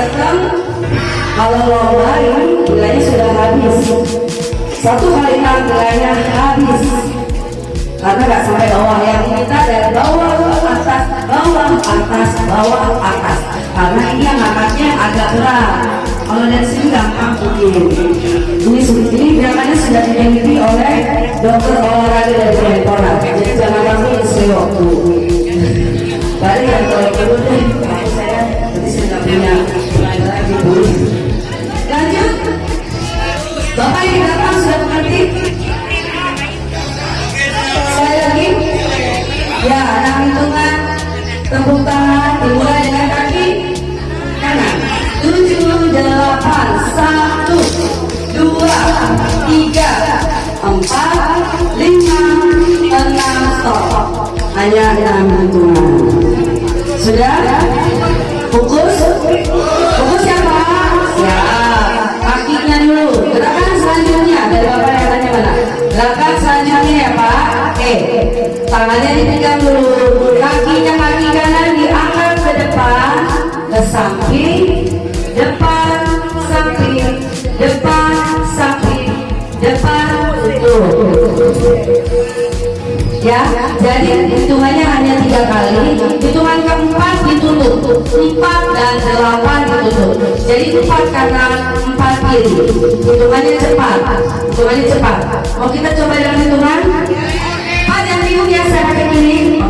Setem Kalau lomba ini nilainya sudah habis. Satu kali nilainya habis. Karena nggak sampai bawah Yang kita dari bawah ke atas Bawah, atas, bawah, atas. Karena ini yang angkatnya agak berat. Kalau dari sini gampang begini Ini ini biasanya sudah dimiliki oleh dokter olahraga dari Kemenpora. Jadi jangan kami istri waktu. Balik yang dimulai dengan kaki. Kanan. Tujuh delapan. Satu dua tiga empat lima enam. Stop. Hanya hitungan sudah? Fokus. Fokus ya pak siap. Kakinya dulu. Gerakan selanjutnya. Dari bapak yang tanya mana? Gerakan selanjutnya ya pak. Oke. Tangannya dipegang dulu depan samping depan samping depan tutup ya jadi hitungannya hanya tiga kali. Hitungan keempat ditutup. Empat dan delapan ditutup. Jadi empat kanan empat kiri. Hitungannya cepat. Hitungannya cepat. Mau kita coba dalam hitungan? Empat yang bingung ya saya pakai ini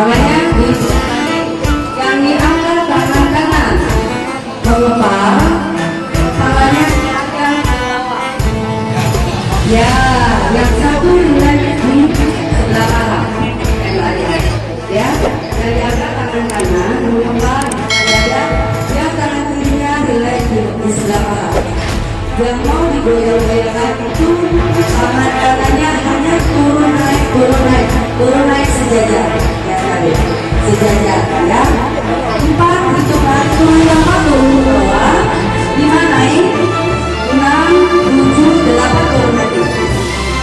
di yang diangkat tangan kanan mengepal tangannya diangkat bawah Ya, yang satu nilai di sebelah kanan. Yang. Ya, dari angkat tangan kanan, mengembang dada. Yang tangan kirinya nilai di, sebelah. Yang mau digoyang-goyangkan itu tangan kanannya hanya turun naik, turun naik, turun naik sejajar. Ya tadi, sejajar. Ya, empat hitungan turun apa turun bawah, lima naik, enam, tujuh, delapan turun lagi.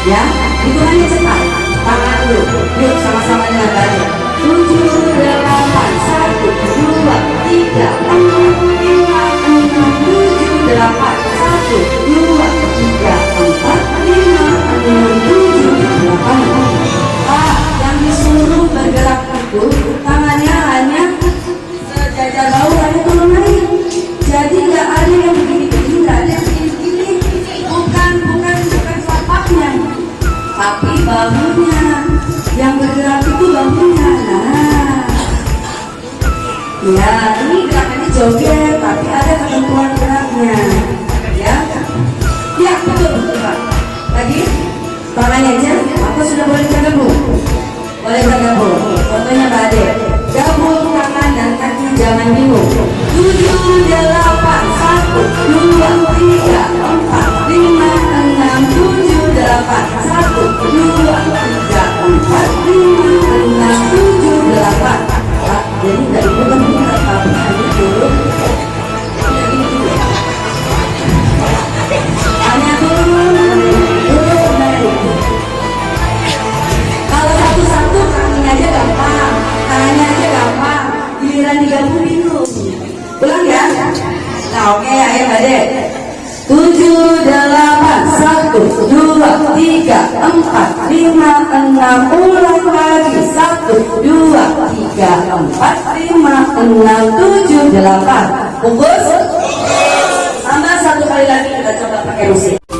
Ya, hitungannya cepat. Tangan dulu. Yuk sama-sama dengan baik. Tujuh, delapan, satu, dua, tiga, empat, joget, tapi ada ketentuan geraknya. Ya, ya betul, betul Pak. Lagi, tangannya aja. Aku sudah boleh bergabung. Boleh bergabung. Fotonya Mbak Ade. Gabung tangan dan kaki, jangan bingung. Tujuh, delapan, Ulang ya. Nah oke ayo Ade. Tujuh, delapan, satu, dua, tiga, empat, lima, enam, ulang lagi. Satu, dua, tiga, empat, lima, enam, tujuh, delapan. Bungkus. Tambah satu kali lagi kita coba pakai musik.